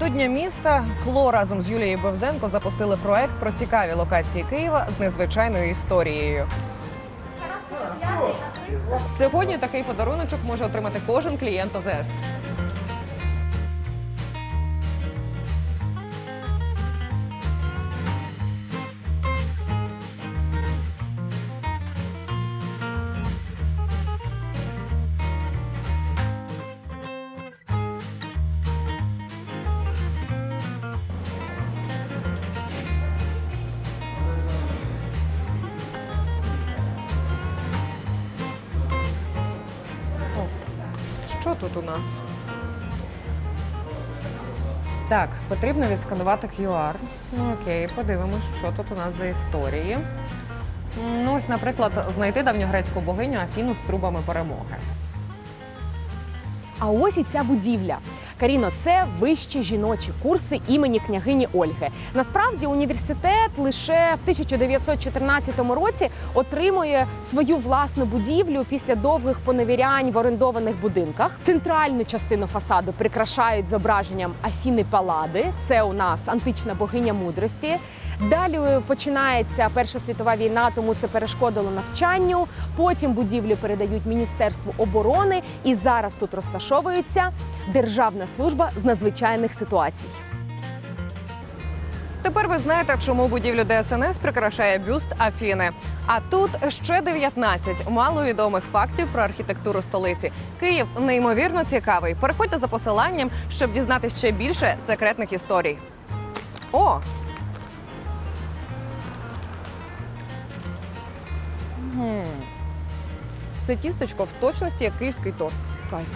До Дня міста Кло разом з Юлією Бевзенко запустили проект про цікаві локації Києва з незвичайною історією. Сьогодні такий подаруночок може отримати кожен клієнт ОЗС. Що тут у нас? Так, потрібно відсканувати QR. Ну окей, подивимось, що тут у нас за історії. Ну, ось, наприклад, знайти давньогрецьку богиню Афіну з трубами перемоги. А ось і ця будівля. Каріно, це вищі жіночі курси імені княгині Ольги. Насправді університет лише в 1914 році отримує свою власну будівлю після довгих поневірянь в орендованих будинках. Центральну частину фасаду прикрашають зображенням Афіни Палади. Це у нас антична богиня мудрості. Далі починається Перша світова війна, тому це перешкодило навчанню. Потім будівлю передають Міністерству оборони, і зараз тут розташовується Державна служба з надзвичайних ситуацій. Тепер ви знаєте, чому будівлю ДСНС прикрашає бюст Афіни. А тут ще 19 маловідомих фактів про архітектуру столиці. Київ неймовірно цікавий. Переходьте за посиланням, щоб дізнатися ще більше секретних історій. О! Це тістечко в точності як київський торт. Кайф.